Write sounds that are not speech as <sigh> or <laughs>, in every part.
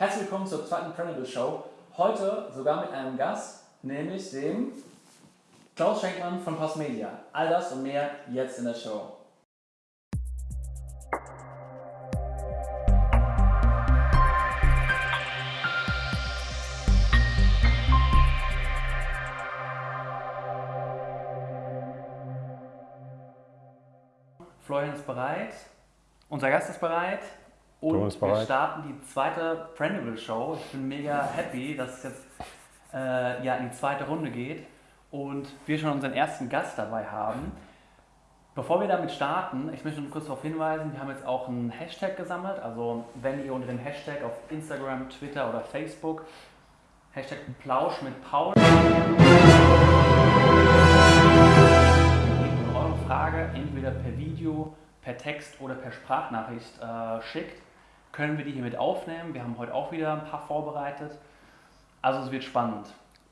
Herzlich willkommen zur zweiten Printable Show. Heute sogar mit einem Gast, nämlich dem Klaus Schenkmann von Postmedia. All das und mehr jetzt in der Show. Florian ist bereit, unser Gast ist bereit und wir starten die zweite Printable Show. Ich bin mega happy, dass es jetzt äh, ja, in die zweite Runde geht und wir schon unseren ersten Gast dabei haben. Bevor wir damit starten, ich möchte nur kurz darauf hinweisen, wir haben jetzt auch einen Hashtag gesammelt. Also wenn ihr unter dem Hashtag auf Instagram, Twitter oder Facebook Hashtag Plausch mit Paul eure Frage entweder per Video, per Text oder per Sprachnachricht äh, schickt, können wir die hier mit aufnehmen. Wir haben heute auch wieder ein paar vorbereitet. Also es wird spannend.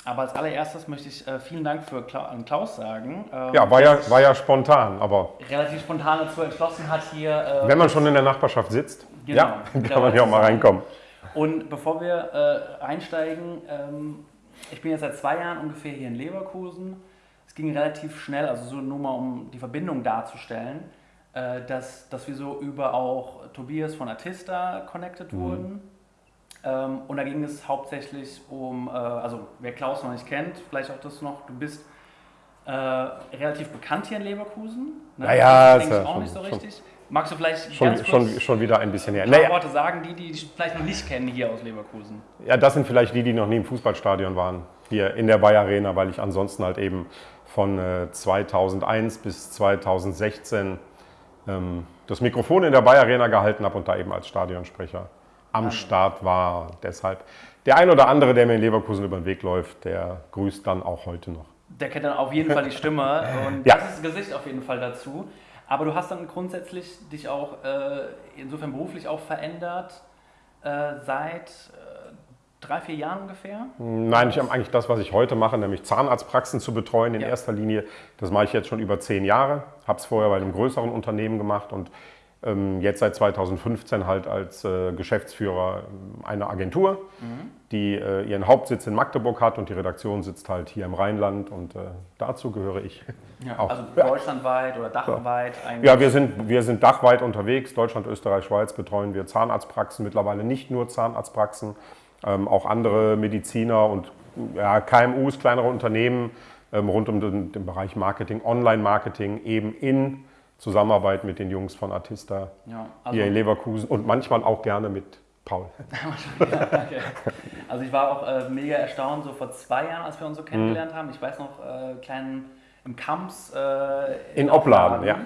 Aber als allererstes möchte ich äh, vielen Dank für Kla an Klaus sagen. ähm, Ja, war ja, war ja spontan, aber relativ spontan dazu entschlossen hat, hier. Äh, wenn man schon in der Nachbarschaft sitzt, Genau, ja, <laughs> kann man ja auch mal reinkommen. Und bevor wir äh, einsteigen, ähm, ich bin jetzt seit zwei Jahren ungefähr hier in Leverkusen. Es ging relativ schnell, also so nur mal um die Verbindung darzustellen, äh, dass, dass wir so über auch Tobias von Artista connected Mhm. wurden. Ähm, und da ging es hauptsächlich um, äh, also wer Klaus noch nicht kennt, vielleicht auch das noch, du bist äh, relativ bekannt hier in Leverkusen. Ne? Ja, ja, das ist ja auch schon- nicht so schon- richtig. Magst du vielleicht Schon, kurz schon, schon wieder ein bisschen her. Naja, Worte sagen, die, die dich vielleicht noch nicht kennen hier aus Leverkusen? ja, das sind vielleicht die, die noch nie im Fußballstadion waren, hier in der Bayer Arena, weil ich ansonsten halt eben von äh, 2001 bis 2016 ähm, das Mikrofon in der Bayer Arena gehalten habe und da eben als Stadionsprecher am Start war. Deshalb der ein oder andere, der mir in Leverkusen über den Weg läuft, der grüßt dann auch heute noch. Der kennt dann auf jeden Fall die Stimme <laughs> und Ja. das Gesicht auf jeden Fall dazu. Aber du hast dann grundsätzlich dich auch äh, insofern beruflich auch verändert äh, seit drei, vier Jahren ungefähr. Nein, ich habe eigentlich das, was ich heute mache, nämlich Zahnarztpraxen zu betreuen in Ja. erster Linie. Das mache ich jetzt schon über zehn Jahre. Habe es vorher bei einem größeren Unternehmen gemacht und ähm, jetzt seit 2015 halt als äh, Geschäftsführer ähm, einer Agentur, die äh, ihren Hauptsitz in Magdeburg hat und die Redaktion sitzt halt hier im Rheinland und äh, dazu gehöre ich. Auch. Also Ja. deutschlandweit oder dachweit. eigentlich. Ja, wir sind, wir sind dachweit unterwegs. Deutschland, Österreich, Schweiz betreuen wir Zahnarztpraxen, mittlerweile nicht nur Zahnarztpraxen, auch andere Mediziner und ja, KMUs, kleinere Unternehmen ähm, rund um den, den Bereich Marketing, Online-Marketing, eben in Zusammenarbeit mit den Jungs von Artista Ja, also, hier in Leverkusen und manchmal auch gerne mit Paul. <laughs> okay. also ich war auch äh, mega erstaunt, so vor zwei Jahren, als wir uns so kennengelernt haben. Ich weiß noch, äh, kleinen im Kamps äh, In Opladen, ja.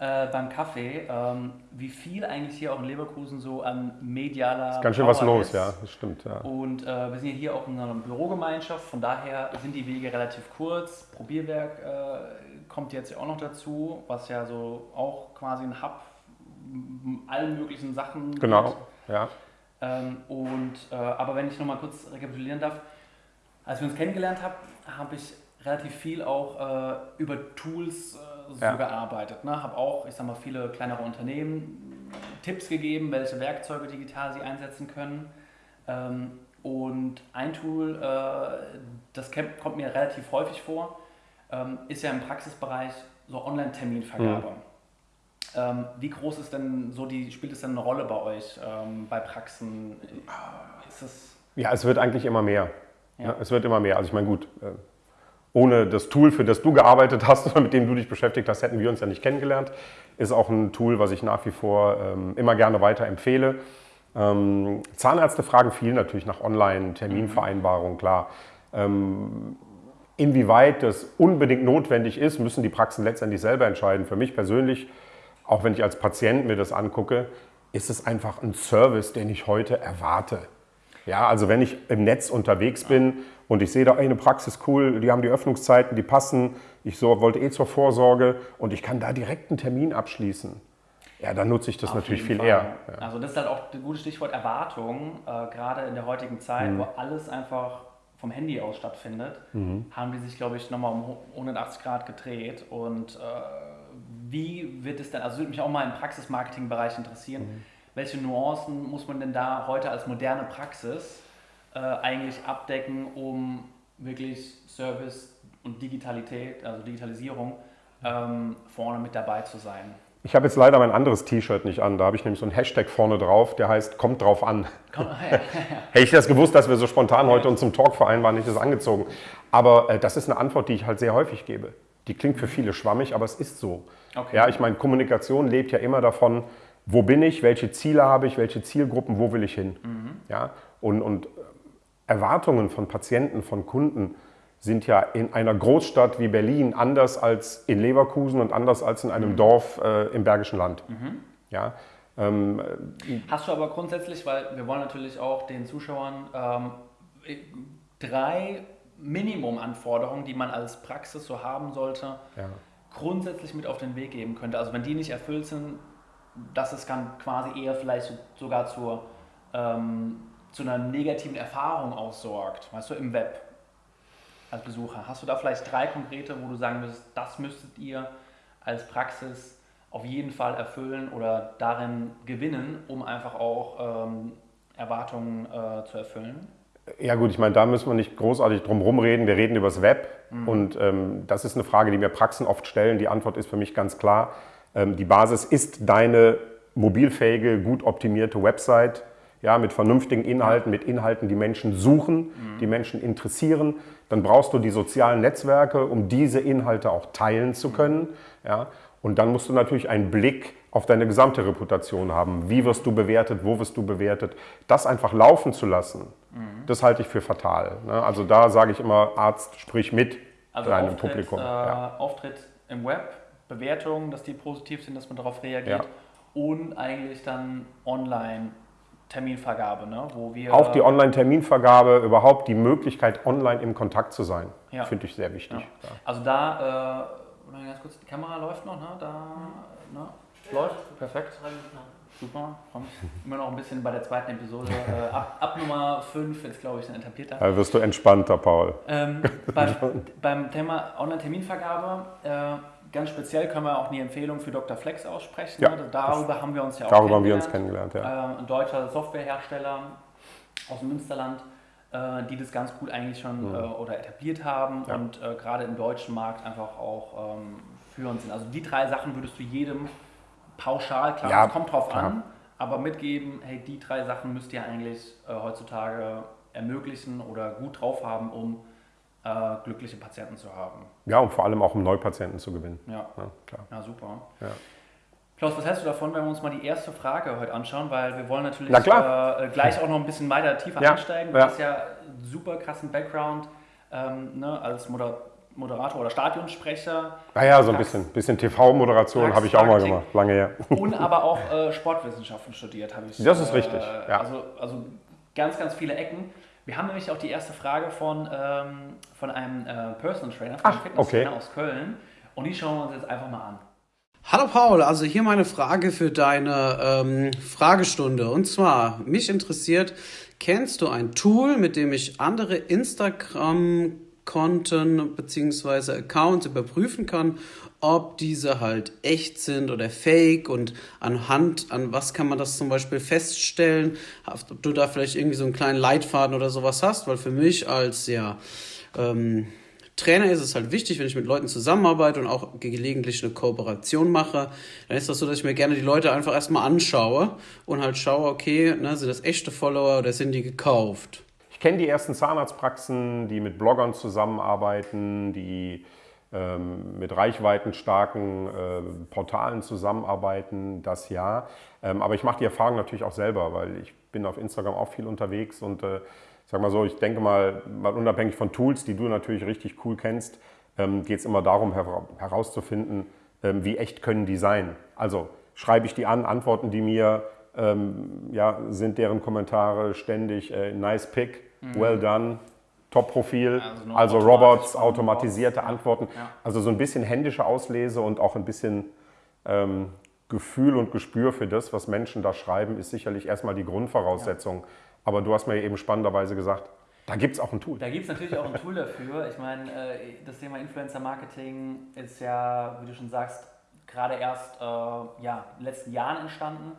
Äh, beim Kaffee, ähm, wie viel eigentlich hier auch in Leverkusen so an medialer Ganz schön was Power los, ist. ja, das stimmt. Ja. Und äh, wir sind ja hier auch in einer Bürogemeinschaft, von daher sind die Wege relativ kurz. Probierwerk äh, kommt jetzt ja auch noch dazu, was ja so auch quasi ein Hub allen möglichen Sachen Genau, gibt. ja. Ähm, und, äh, aber wenn ich nochmal kurz rekapitulieren darf, als wir uns kennengelernt haben, habe ich relativ viel auch äh, über Tools äh, so Ja. gearbeitet. Ne? Habe auch, ich sag mal, viele kleinere Unternehmen Tipps gegeben, welche Werkzeuge digital sie einsetzen können. Ähm, und ein Tool, äh, das kommt mir relativ häufig vor, ähm, ist ja im Praxisbereich so Online-Terminvergabe. Mhm. Ähm, wie groß ist denn so die, spielt es denn eine Rolle bei euch ähm, bei Praxen? Ist es Ja, es wird eigentlich immer mehr. Ja. Ja. es wird immer mehr. Also ich meine, gut, äh, ohne das Tool, für das du gearbeitet hast oder mit dem du dich beschäftigt hast, hätten wir uns ja nicht kennengelernt. Ist auch ein Tool, was ich nach wie vor ähm, immer gerne weiterempfehle. Ähm, Zahnärzte fragen viel natürlich nach Online-Terminvereinbarung, klar. Ähm, inwieweit das unbedingt notwendig ist, müssen die Praxen letztendlich selber entscheiden. Für mich persönlich, auch wenn ich als Patient mir das angucke, ist es einfach ein Service, den ich heute erwarte. Ja, also wenn ich im Netz unterwegs bin und ich sehe da eine Praxis cool, die haben die Öffnungszeiten, die passen, ich so, wollte eh zur Vorsorge und ich kann da direkt einen Termin abschließen. Ja, dann nutze ich das Auf natürlich viel Fall. eher. Ja. Also das ist halt auch ein gutes Stichwort Erwartung. Äh, gerade in der heutigen Zeit, Mhm. wo alles einfach vom Handy aus stattfindet, Mhm. haben die sich, glaube ich, nochmal um 180 Grad gedreht. Und äh, wie wird es denn, also würde mich auch mal im Praxismarketing-Bereich interessieren, Mhm. welche Nuancen muss man denn da heute als moderne Praxis äh, eigentlich abdecken, um wirklich Service und Digitalität, also Digitalisierung, ähm, vorne mit dabei zu sein? Ich habe jetzt leider mein anderes T-Shirt nicht an. Da habe ich nämlich so einen Hashtag vorne drauf, der heißt Kommt drauf an. <laughs> Hätte ich das gewusst, dass wir so spontan heute uns zum Talk vereinbaren, nicht das angezogen. Aber äh, das ist eine Antwort, die ich halt sehr häufig gebe. Die klingt für viele schwammig, aber es ist so. Okay. Ja, ich meine, Kommunikation lebt ja immer davon, wo bin ich, welche Ziele habe ich, welche Zielgruppen, wo will ich hin. Mhm. Ja, und, und Erwartungen von Patienten, von Kunden sind ja in einer Großstadt wie Berlin anders als in Leverkusen und anders als in einem mhm. Dorf äh, im Bergischen Land. Mhm. Ja, ähm, Hast du aber grundsätzlich, weil wir wollen natürlich auch den Zuschauern ähm, drei Minimumanforderungen, die man als Praxis so haben sollte, ja. grundsätzlich mit auf den Weg geben könnte. Also wenn die nicht erfüllt sind, dass es dann quasi eher vielleicht sogar zur, ähm, zu einer negativen Erfahrung aussorgt, weißt du, im Web als Besucher. Hast du da vielleicht drei konkrete, wo du sagen würdest, das müsstet ihr als Praxis auf jeden Fall erfüllen oder darin gewinnen, um einfach auch ähm, Erwartungen äh, zu erfüllen? Ja gut, ich meine, da müssen wir nicht großartig drum rumreden. Wir reden über das Web mhm. und ähm, das ist eine Frage, die mir Praxen oft stellen. Die Antwort ist für mich ganz klar. Ähm, die Basis ist deine mobilfähige, gut optimierte Website, ja, mit vernünftigen Inhalten, mit Inhalten, die Menschen suchen, mhm. die Menschen interessieren. Dann brauchst du die sozialen Netzwerke, um diese Inhalte auch teilen zu können. Ja. Und dann musst du natürlich einen Blick auf deine gesamte Reputation haben. Wie wirst du bewertet, wo wirst du bewertet? Das einfach laufen zu lassen, mhm. das halte ich für fatal. Ne? Also da sage ich immer, Arzt, sprich mit also deinem Auftritt, Publikum. Äh, ja. Auftritt im Web, Bewertungen, dass die positiv sind, dass man darauf reagiert ja. und eigentlich dann online Terminvergabe, ne? wo wir. Auch die Online-Terminvergabe, überhaupt die Möglichkeit, online im Kontakt zu sein, ja. finde ich sehr wichtig. Ja. Also da, äh, ganz kurz, die Kamera läuft noch, ne? Da, ne? Läuft, perfekt. Super, immer noch ein bisschen bei der zweiten Episode. Äh, ab, ab, Nummer 5 jetzt, glaube ich, ein etablierter. Da wirst du entspannter, Paul. Ähm, <laughs> beim, beim, Thema Online-Terminvergabe, äh, ganz speziell können wir auch eine Empfehlung für Dr. Flex aussprechen. Ja, ne? Darüber haben wir uns ja auch Darüber haben wir uns kennengelernt, ja. Äh, ein deutscher Softwarehersteller aus dem Münsterland, äh, die das ganz gut eigentlich schon mhm. äh, oder etabliert haben ja. und äh, gerade im deutschen Markt einfach auch ähm, führend sind. Also die drei Sachen würdest du jedem pauschal, klar, ja, es kommt drauf klar. an, aber mitgeben, hey, die drei Sachen müsst ihr eigentlich heutzutage ermöglichen oder gut drauf haben, um äh, glückliche Patienten zu haben. Ja, und vor allem auch um Neupatienten zu gewinnen. Ja, ja klar. Ja, super. Ja. Klaus, was hältst du davon, wenn wir uns mal die erste Frage heute anschauen? Weil wir wollen natürlich äh, gleich auch noch ein bisschen weiter tiefer ja, einsteigen. Du ja. hast ja super krassen Background ähm, ne, als Moder Moderator oder Stadionsprecher. Naja, so ein bisschen, bisschen TV-Moderation habe ich auch mal gemacht, lange her. Und <laughs> aber auch äh, Sportwissenschaften studiert, habe ich. Das ist richtig. Ja. Also, also ganz, ganz viele Ecken. Wir haben nämlich auch die erste Frage von, ähm, von einem äh, Personal Trainer, von einem Fitnesstrainer okay. aus Köln. Und die schauen wir uns jetzt einfach mal an. Hallo Paul, also hier meine Frage für deine ähm, Fragestunde. Und zwar, mich interessiert, kennst du ein Tool, mit dem ich andere Instagram Konten bzw. Accounts überprüfen kann, ob diese halt echt sind oder fake und anhand an was kann man das zum Beispiel feststellen, ob du da vielleicht irgendwie so einen kleinen Leitfaden oder sowas hast, weil für mich als ja ähm, Trainer ist es halt wichtig, wenn ich mit Leuten zusammenarbeite und auch gelegentlich eine Kooperation mache, dann ist das so, dass ich mir gerne die Leute einfach erstmal anschaue und halt schaue, okay, ne, sind das echte Follower oder sind die gekauft? Ich kenne die ersten Zahnarztpraxen, die mit Bloggern zusammenarbeiten, die ähm, mit reichweitenstarken äh, Portalen zusammenarbeiten, das ja. Ähm, aber ich mache die Erfahrung natürlich auch selber, weil ich bin auf Instagram auch viel unterwegs und äh, sag mal so, ich denke mal, mal unabhängig von Tools, die du natürlich richtig cool kennst, ähm, geht es immer darum her herauszufinden, ähm, wie echt können die sein. Also schreibe ich die an, antworten die mir, ähm, ja, sind deren Kommentare ständig äh, nice pick, Mhm. Well done, Top-Profil, also, also Robots, automatisierte Antworten. Ja. Also so ein bisschen händische Auslese und auch ein bisschen ähm, Gefühl und Gespür für das, was Menschen da schreiben, ist sicherlich erstmal die Grundvoraussetzung. Ja. Aber du hast mir eben spannenderweise gesagt, da gibt es auch ein Tool. Da gibt es natürlich auch ein Tool dafür. Ich meine, äh, das Thema Influencer-Marketing ist ja, wie du schon sagst, gerade erst äh, ja, in den letzten Jahren entstanden.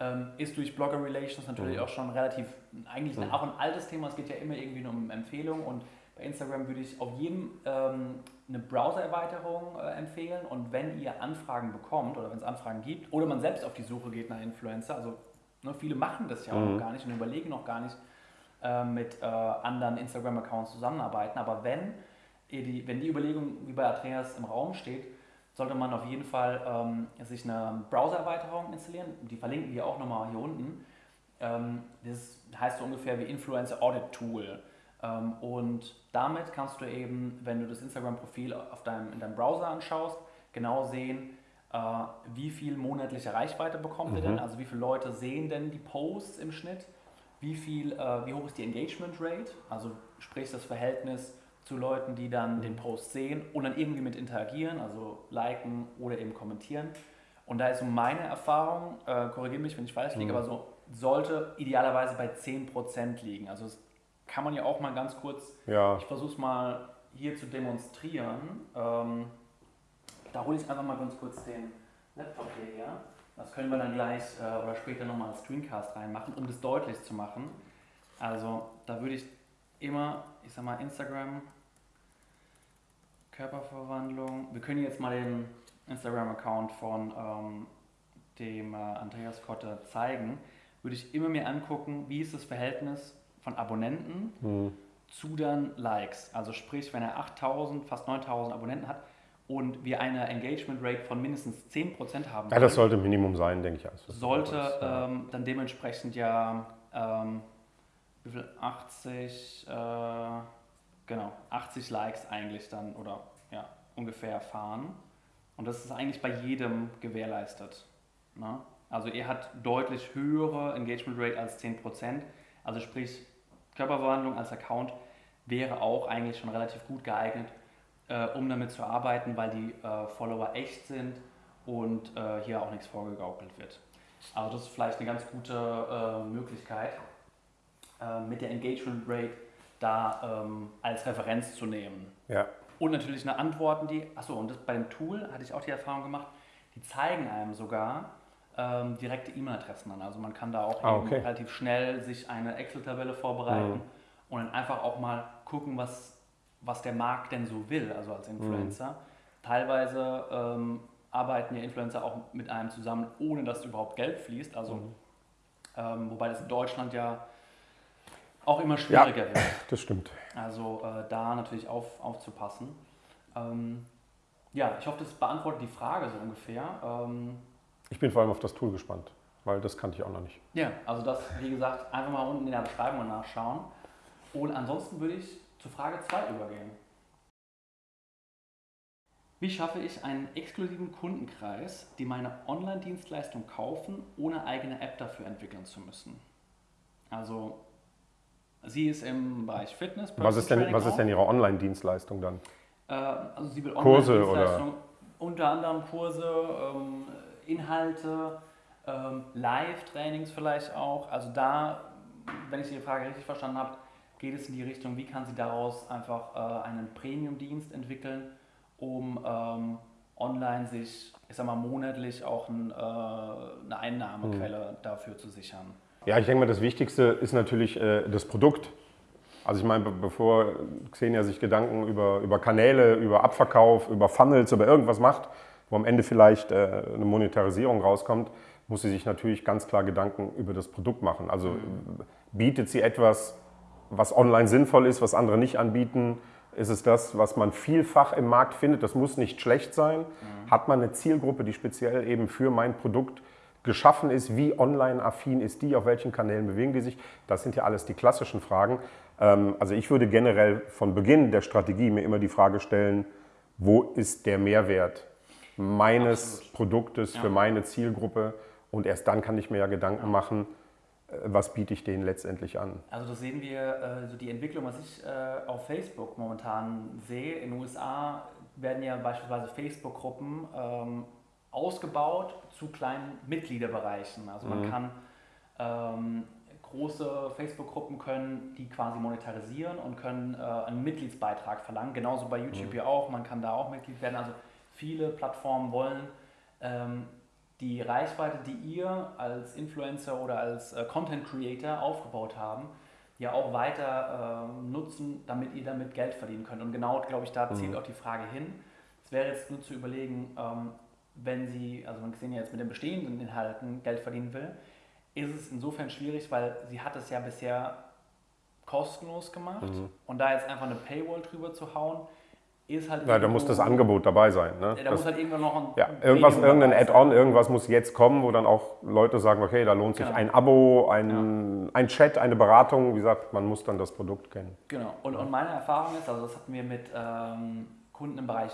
Ähm, ist durch Blogger Relations natürlich Mhm. auch schon relativ, eigentlich Mhm. auch ein altes Thema. Es geht ja immer irgendwie nur um Empfehlungen und bei Instagram würde ich auf jedem ähm, eine Browser-Erweiterung äh, empfehlen und wenn ihr Anfragen bekommt oder wenn es Anfragen gibt oder man selbst auf die Suche geht nach Influencer, also ne, viele machen das ja auch Mhm. noch gar nicht und überlegen noch gar nicht äh, mit äh, anderen Instagram-Accounts zusammenarbeiten, aber wenn, ihr die, wenn die Überlegung wie bei Andreas im Raum steht, sollte man auf jeden Fall ähm, sich eine Browser-Erweiterung installieren. Die verlinken wir auch nochmal hier unten. Ähm, das heißt so ungefähr wie Influencer Audit Tool. Ähm, und damit kannst du eben, wenn du das Instagram-Profil auf deinem, in deinem Browser anschaust, genau sehen, äh, wie viel monatliche Reichweite bekommt ihr Mhm. denn, also wie viele Leute sehen denn die Posts im Schnitt, wie, viel, äh, wie hoch ist die Engagement Rate, also sprich das Verhältnis zu Leuten, die dann den Post sehen und dann irgendwie mit interagieren, also liken oder eben kommentieren. Und da ist so meine Erfahrung, äh, korrigiere mich, wenn ich falsch liege, Mhm. aber so sollte idealerweise bei 10% liegen. Also das kann man ja auch mal ganz kurz, Ja, ich versuche es mal hier zu demonstrieren. Ähm, da hole ich einfach mal ganz kurz den Laptop hierher. Das können wir dann gleich äh, oder später nochmal als Screencast reinmachen, um das deutlich zu machen. Also da würde ich immer, ich sag mal, Instagram, Körperverwandlung. Wir können jetzt mal den Instagram-Account von ähm, dem äh, Andreas Kotte zeigen. Würde ich immer mir angucken, wie ist das Verhältnis von Abonnenten hm. zu dann Likes. Also sprich, wenn er 8000, fast 9000 Abonnenten hat und wir eine Engagement Rate von mindestens 10% haben ja das sollte Minimum sein, denke ich. Also, sollte ähm, dann dementsprechend ja ähm, wie viel 80 äh, genau 80 Likes eigentlich dann oder ja ungefähr fahren und das ist eigentlich bei jedem gewährleistet. Ne? Also er hat deutlich höhere Engagement Rate als 10%. Also sprich Körperverwandlung als Account wäre auch eigentlich schon relativ gut geeignet, äh, um damit zu arbeiten, weil die äh, Follower echt sind und äh, hier auch nichts vorgegaukelt wird. Also das ist vielleicht eine ganz gute äh, Möglichkeit, äh, mit der Engagement Rate da ähm, als Referenz zu nehmen. ja. Und natürlich eine Antworten, die, achso, und das, bei dem Tool hatte ich auch die Erfahrung gemacht, die zeigen einem sogar ähm, direkte E-Mail-Adressen an. Also man kann da auch Ah, okay. relativ schnell sich eine Excel-Tabelle vorbereiten Mhm. und dann einfach auch mal gucken, was, was der Markt denn so will, also als Influencer. Teilweise ähm, arbeiten ja Influencer auch mit einem zusammen, ohne dass überhaupt Geld fließt. Also, Mhm. ähm, wobei das in Deutschland ja auch immer schwieriger wird. <laughs> Das stimmt. Also äh, da natürlich auf, aufzupassen. Ähm, ja, ich hoffe, das beantwortet die Frage so ungefähr. Ähm, Ich bin vor allem auf das Tool gespannt, weil das kannte ich auch noch nicht. ja, also das, wie gesagt, einfach mal unten in der Beschreibung nachschauen. Und ansonsten würde ich zu Frage 2 übergehen. Wie schaffe ich einen exklusiven Kundenkreis, die meine Online-Dienstleistung kaufen, ohne eigene App dafür entwickeln zu müssen? Also, sie ist im Bereich Fitness. Was ist denn, was ist denn Ihre Online-Dienstleistung dann? Äh, also sie will Kurse Online-Dienstleistungen, unter anderem Kurse, ähm, Inhalte, ähm, Live-Trainings vielleicht auch. Also da, wenn ich die Frage richtig verstanden habe, geht es in die Richtung, wie kann sie daraus einfach äh, einen Premium-Dienst entwickeln, um ähm, online sich, ich sag mal, monatlich auch ein, äh, eine Einnahmequelle dafür zu sichern. Ja, ich denke mal, das Wichtigste ist natürlich äh, das Produkt. Also ich meine, be- bevor Xenia sich Gedanken über, über Kanäle, über Abverkauf, über Funnels, über irgendwas macht, wo am Ende vielleicht äh, eine Monetarisierung rauskommt, muss sie sich natürlich ganz klar Gedanken über das Produkt machen. Also äh, bietet sie etwas, was online sinnvoll ist, was andere nicht anbieten? Ist es das, was man vielfach im Markt findet? Das muss nicht schlecht sein. Hat man eine Zielgruppe, die speziell eben für mein Produkt geschaffen ist? Wie online-affin ist die? Auf welchen Kanälen bewegen die sich? Das sind ja alles die klassischen Fragen. Ähm, Also ich würde generell von Beginn der Strategie mir immer die Frage stellen, wo ist der Mehrwert meines Absolut. Produktes für Ja. meine Zielgruppe? Und erst dann kann ich mir ja Gedanken machen, äh, was biete ich denen letztendlich an. Also das sehen wir, äh, so die Entwicklung, was ich äh, auf Facebook momentan sehe. In den USA werden ja beispielsweise Facebook-Gruppen ähm, ausgebaut zu kleinen Mitgliederbereichen. Also man Mhm. kann ähm, große Facebook-Gruppen können die quasi monetarisieren und können äh, einen Mitgliedsbeitrag verlangen. Genauso bei YouTube Mhm. ja auch. Man kann da auch Mitglied werden. Also viele Plattformen wollen ähm, die Reichweite, die ihr als Influencer oder als äh, Content Creator aufgebaut haben, ja auch weiter äh, nutzen, damit ihr damit Geld verdienen könnt. Und genau, glaube ich, da zielt Mhm. auch die Frage hin. Es wäre jetzt nur zu überlegen, ähm, wenn sie, also man sehen ja jetzt mit den bestehenden Inhalten Geld verdienen will, ist es insofern schwierig, weil sie hat es ja bisher kostenlos gemacht Mhm. und da jetzt einfach eine Paywall drüber zu hauen, ist halt Ja, da muss das Angebot dabei sein. Ne? Ja, da Das- muss halt irgendwann noch ein Ja, irgendwas, irgendein. Add-on, irgendwas muss jetzt kommen, wo dann auch Leute sagen, okay, da lohnt sich Genau. ein Abo, ein, ein Chat, eine Beratung. Wie gesagt, man muss dann das Produkt kennen. Genau. Und, und meine Erfahrung ist, also das hatten wir mit ähm, Kunden im Bereich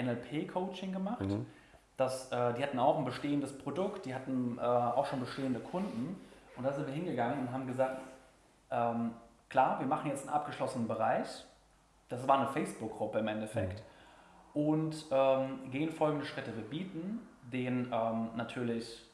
NLP-Coaching gemacht. Mhm. Dass, äh, die hatten auch ein bestehendes Produkt, die hatten äh, auch schon bestehende Kunden. Und da sind wir hingegangen und haben gesagt, ähm, klar, wir machen jetzt einen abgeschlossenen Bereich. Das war eine Facebook-Gruppe im Endeffekt. Und ähm, gehen folgende Schritte. Wir bieten den ähm, natürlich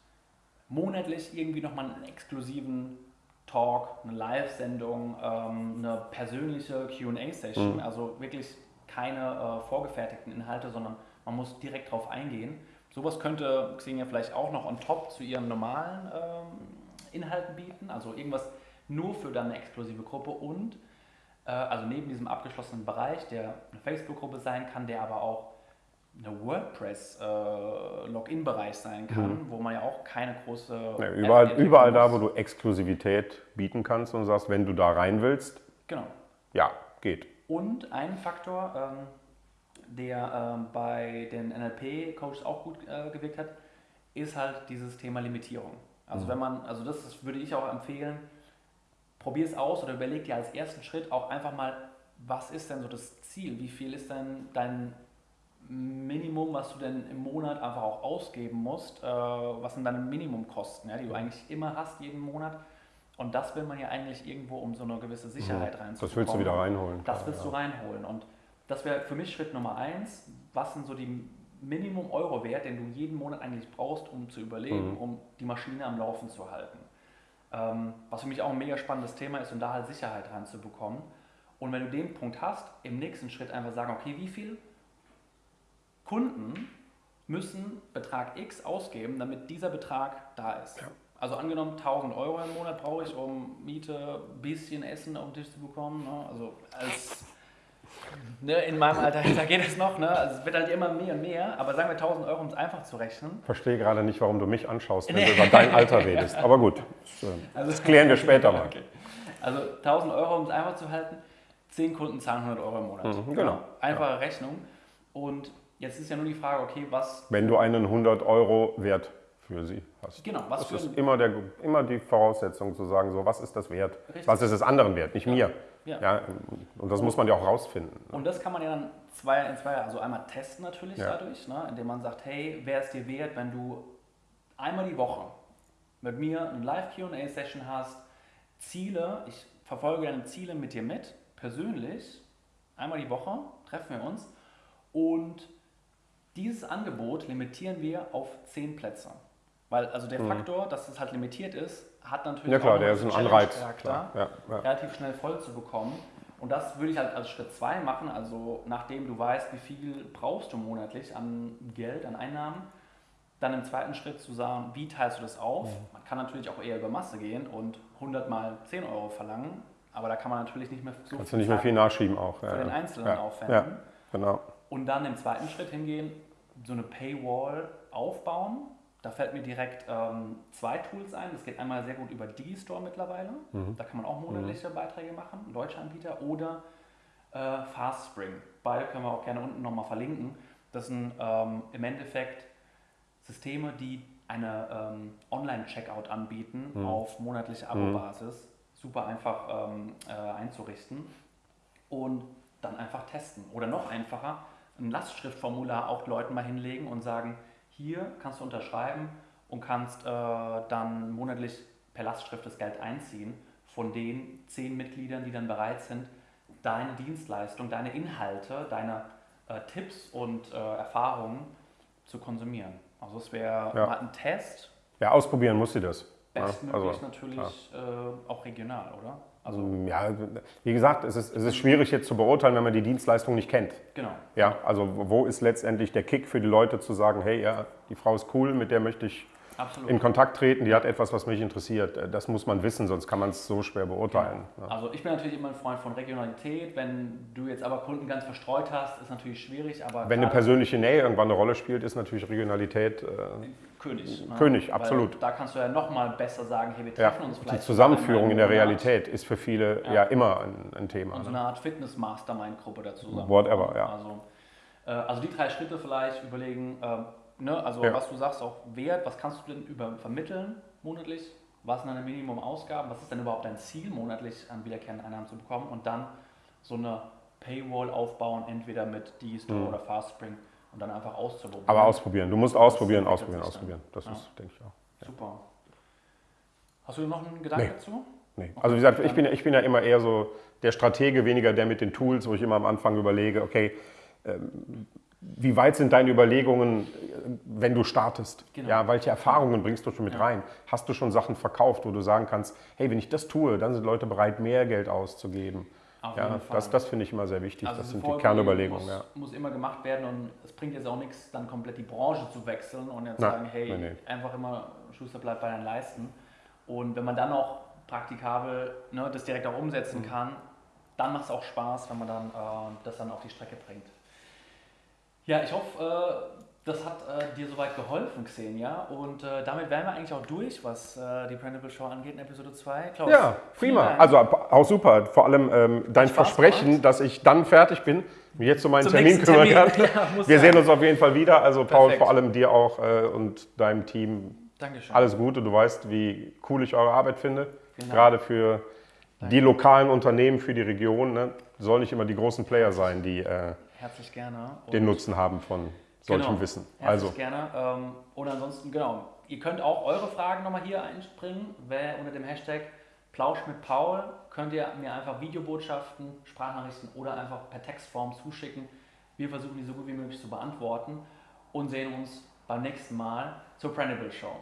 monatlich irgendwie nochmal einen exklusiven Talk, eine Live-Sendung, ähm, eine persönliche QA-Session, also wirklich keine äh, vorgefertigten Inhalte, sondern man muss direkt drauf eingehen. Sowas könnte Xenia vielleicht auch noch on top zu ihren normalen ähm, Inhalten bieten, also irgendwas nur für dann eine exklusive Gruppe und äh, also neben diesem abgeschlossenen Bereich, der eine Facebook-Gruppe sein kann, der aber auch eine WordPress-Login-Bereich sein kann, wo man ja auch keine große. Ja, überall, überall da, wo du Exklusivität bieten kannst und sagst, wenn du da rein willst, Genau. ja, geht. Und ein Faktor, ähm, der ähm, bei den NLP-Coaches auch gut äh, gewirkt hat, ist halt dieses Thema Limitierung. Also wenn man, also das ist, würde ich auch empfehlen, probier es aus oder überleg dir als ersten Schritt auch einfach mal, was ist denn so das Ziel? Wie viel ist denn dein Minimum, was du denn im Monat einfach auch ausgeben musst? Äh, was sind deine Minimumkosten, ja, die du eigentlich immer hast jeden Monat? Und das will man ja eigentlich irgendwo, um so eine gewisse Sicherheit reinzubekommen. Das willst du wieder reinholen. Das willst ja. du reinholen. Und das wäre für mich Schritt Nummer eins. Was sind so die Minimum Euro wert, den du jeden Monat eigentlich brauchst, um zu überleben, Mhm. um die Maschine am Laufen zu halten? Ähm, was für mich auch ein mega spannendes Thema ist, um da halt Sicherheit reinzubekommen. Und wenn du den Punkt hast, im nächsten Schritt einfach sagen, okay, wie viel Kunden müssen Betrag X ausgeben, damit dieser Betrag da ist. Also angenommen 1000 Euro im Monat brauche ich, um Miete, bisschen Essen auf den Tisch zu bekommen. Ne? Also als ne, in meinem Alter, <laughs> da geht es noch. Ne? Also es wird halt immer mehr und mehr. Aber sagen wir 1000 Euro, um es einfach zu rechnen. Verstehe gerade nicht, warum du mich anschaust, wenn Nee. du <laughs> über dein Alter redest. Aber gut, das, äh, <laughs> Also, das klären wir später mal. Okay. Also 1000 Euro, um es einfach zu halten. 10 Kunden zahlen 100 Euro im Monat. Mhm, genau. Einfache Rechnung. Und jetzt ist ja nur die Frage, okay, was Wenn du einen 100 Euro Wert für sie hast. Genau, was das für ist immer, der, immer die Voraussetzung zu sagen, so was ist das wert? Richtig. Was ist es anderen wert, nicht mir. Ja. Ja, und das muss man ja auch rausfinden. Und das kann man ja dann zwei, in zwei, also einmal testen natürlich Ja. dadurch, ne, indem man sagt, hey, wäre es dir wert, wenn du einmal die Woche mit mir eine Live-Q&A-Session hast, Ziele, ich verfolge deine Ziele mit dir mit, persönlich, einmal die Woche treffen wir uns und dieses Angebot limitieren wir auf 10 Plätze. Weil also der Faktor, dass es halt limitiert ist, hat natürlich Mhm. Ja klar, auch der ist ein Anreiz. Klar. Ja, ja. relativ schnell voll zu bekommen. Und das würde ich halt als Schritt 2 machen, also nachdem du weißt, wie viel brauchst du monatlich an Geld, an Einnahmen, dann im zweiten Schritt zu sagen, wie teilst du das auf? Man kann natürlich auch eher über Masse gehen und 100 mal 10 Euro verlangen, aber da kann man natürlich nicht mehr so Kannst du nicht mehr viel nachschieben auch. Ja, für den. Einzelnen aufwenden. Genau. Und dann im zweiten Schritt hingehen, so eine Paywall aufbauen. Da fällt mir direkt ähm, zwei Tools ein. Das geht einmal sehr gut über Digistore mittlerweile. Mhm. Da kann man auch monatliche Beiträge machen, ein deutscher Anbieter. Oder äh, FastSpring. Beide können wir auch gerne unten nochmal verlinken. Das sind ähm, im Endeffekt Systeme, die eine ähm, Online-Checkout anbieten Mhm. auf monatliche Abo-Basis. Super einfach ähm, äh, einzurichten und dann einfach testen. Oder noch einfacher, ein Lastschriftformular auch Leuten mal hinlegen und sagen, hier kannst du unterschreiben und kannst äh, dann monatlich per Lastschrift das Geld einziehen von den zehn Mitgliedern, die dann bereit sind, deine Dienstleistung, deine Inhalte, deine äh, Tipps und äh, Erfahrungen zu konsumieren. Also es wäre Ja. mal ein Test, Ja, ausprobieren muss sie das. Bestmöglich also, natürlich äh, auch regional, oder? Also ja, wie gesagt, es ist, es ist schwierig jetzt zu beurteilen, wenn man die Dienstleistung nicht kennt. genau. Ja, also wo ist letztendlich der Kick für die Leute zu sagen, hey, ja, die Frau ist cool, mit der möchte ich Absolut. in Kontakt treten, die hat etwas, was mich interessiert. Äh, Das muss man wissen, sonst kann man es so schwer beurteilen. Ja. Also ich bin natürlich immer ein Freund von Regionalität. Wenn du jetzt aber Kunden ganz verstreut hast, ist natürlich schwierig. Aber Wenn eine persönliche Nähe irgendwann eine Rolle spielt, ist natürlich Regionalität äh, König. ne? König, Weil absolut. Da kannst du ja nochmal besser sagen, hey, wir ja, treffen uns die vielleicht. Zusammenführung in der Realität ist für viele ja, Ja. immer ein, ein Thema. Und so Ne? eine Art Fitness-Mastermind-Gruppe dazu. Whatever, ja. Also, äh, also die drei Schritte vielleicht überlegen, ähm, ne, also Ja. was du sagst, auch Wert, was kannst du denn über vermitteln monatlich? Was sind deine Minimumausgaben? Was ist denn überhaupt dein Ziel, monatlich an wiederkehrenden Einnahmen zu bekommen? Und dann so eine Paywall aufbauen, entweder mit Digistore oder Fastspring und dann einfach auszuprobieren. Mhm. Aber ausprobieren. Du musst ausprobieren, Das ausprobieren, ausprobieren. Das Ja. ist, denke ich auch. Super. Hast du noch einen Gedanken Nee. dazu? Nee. Also wie gesagt, ich bin, ich bin ja immer eher so der Stratege, weniger der mit den Tools, wo ich immer am Anfang überlege, okay, ähm, wie weit sind deine Überlegungen, äh, wenn du startest? Genau. Ja, welche Erfahrungen bringst du schon mit Ja. rein? Hast du schon Sachen verkauft, wo du sagen kannst, hey, wenn ich das tue, dann sind Leute bereit, mehr Geld auszugeben? Auf Ja, das, das finde ich immer sehr wichtig. Also das sind die Kernüberlegungen. Muss, Ja. muss immer gemacht werden und es bringt jetzt auch nichts, dann komplett die Branche zu wechseln und jetzt Nein, sagen, hey, nee, nee. einfach immer Schuster bleibt bei deinen Leisten. Und wenn man dann auch praktikabel ne, das direkt auch umsetzen Mhm. kann, dann macht es auch Spaß, wenn man dann äh, das dann auf die Strecke bringt. Ja, ich hoffe, äh, das hat äh, dir soweit geholfen, Xenia. Und äh, damit wären wir eigentlich auch durch, was äh, die Brandable Show angeht in Episode 2. Klaus, Ja, prima. Also auch super. Vor allem ähm, dein Spaß Versprechen, gemacht. dass ich dann fertig bin, mir jetzt um meinen Zum Termin kümmern Termin. kann. <laughs> Ja, Wir sein. sehen uns auf jeden Fall wieder. Also Paul, Perfekt. vor allem dir auch und deinem Team Dankeschön. alles Gute. Du weißt, wie cool ich eure Arbeit finde. Dank. Gerade für die lokalen Unternehmen, für die Region. Ne? Soll nicht immer die großen Player sein, die Herzlich gerne. Und den Nutzen haben von solchem Genau. Wissen. Herzlich Also, gerne. Ähm, und ansonsten, genau, ihr könnt auch eure Fragen nochmal hier einspringen. Wer unter dem Hashtag Plausch mit Paul könnt ihr mir einfach Videobotschaften, Sprachnachrichten oder einfach per Textform zuschicken. Wir versuchen die so gut wie möglich zu beantworten und sehen uns beim nächsten Mal zur Printable Show.